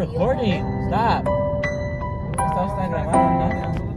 recording. Stop. Está grabando.